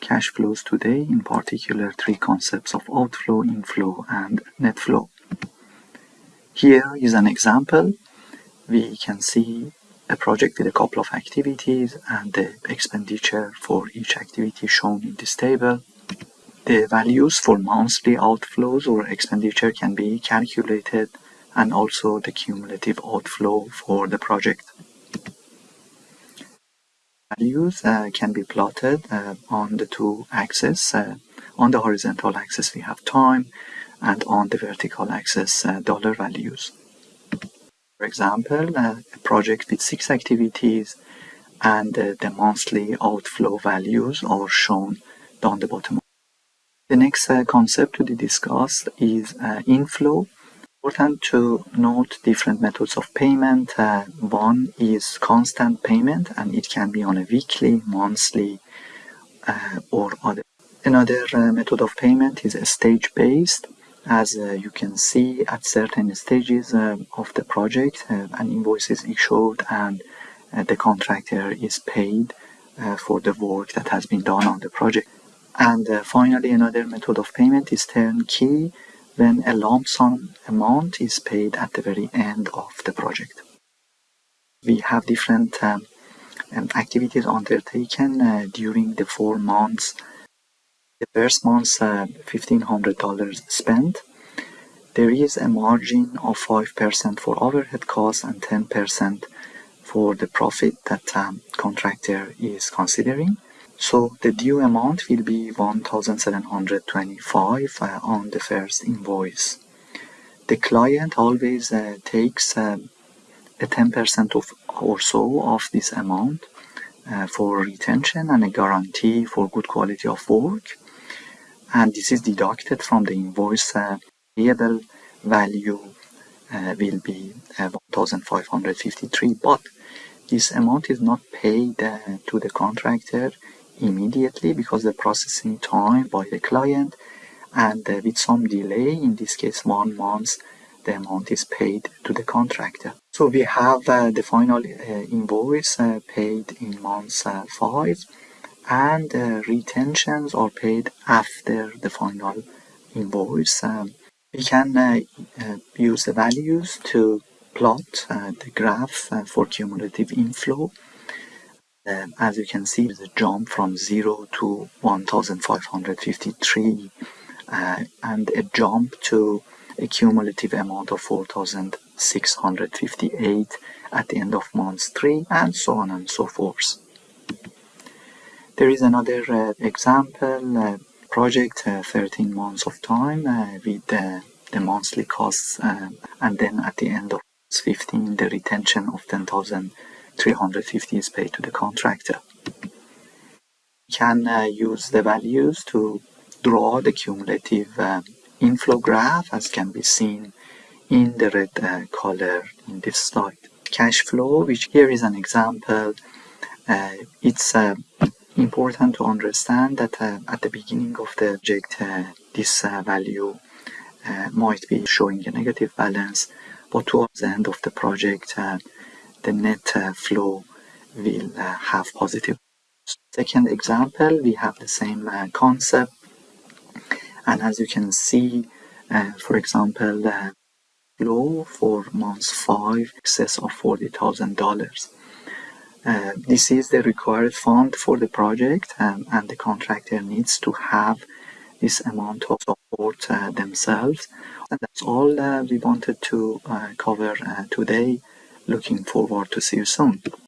cash flows today, in particular three concepts of outflow, inflow, and net flow. Here is an example. We can see a project with a couple of activities and the expenditure for each activity shown in this table. The values for monthly outflows or expenditure can be calculated and also the cumulative outflow for the project. Values uh, can be plotted uh, on the two axes. Uh, on the horizontal axis we have time and on the vertical axis dollar values. For example, a project with six activities and the monthly outflow values are shown down the bottom. The next concept to be discussed is inflow. Important to note different methods of payment. Uh, one is constant payment and it can be on a weekly, monthly uh, or other. Another method of payment is stage-based as uh, you can see at certain stages uh, of the project uh, an invoice is issued and the contractor is paid for the work that has been done on the project. And finally another method of payment is turnkey when a lump sum amount is paid at the very end of the project. We have different um, um, activities undertaken uh, during the four months the first month, uh, $1,500 spent. There is a margin of 5% for overhead costs and 10% for the profit that um, contractor is considering. So the due amount will be 1725 uh, on the first invoice. The client always uh, takes uh, a 10% of or so of this amount uh, for retention and a guarantee for good quality of work. And this is deducted from the invoice uh, payable value uh, will be uh, 1553 but this amount is not paid uh, to the contractor immediately because the processing time by the client and uh, with some delay in this case one month the amount is paid to the contractor so we have uh, the final invoice paid in month 5 and uh, retentions are paid after the final invoice. Um, we can uh, uh, use the values to plot uh, the graph uh, for cumulative inflow. Um, as you can see, the jump from 0 to 1553 uh, and a jump to a cumulative amount of 4658 at the end of month 3 and so on and so forth. There is another uh, example uh, project, uh, 13 months of time with the monthly costs and then at the end of 15 the retention of 10,350 is paid to the contractor. You can use the values to draw the cumulative inflow graph as can be seen in the red uh, color in this slide. Cash flow, which here is an example, uh, it's uh, important to understand that uh, at the beginning of the project uh, this uh, value uh, might be showing a negative balance but towards the end of the project uh, the net uh, flow will have positive. Second example we have the same concept and as you can see for example the flow for month 5 excess of $40,000 uh, this is the required fund for the project um, and the contractor needs to have this amount of support uh, themselves. And that's all uh, we wanted to uh, cover uh, today. Looking forward to see you soon.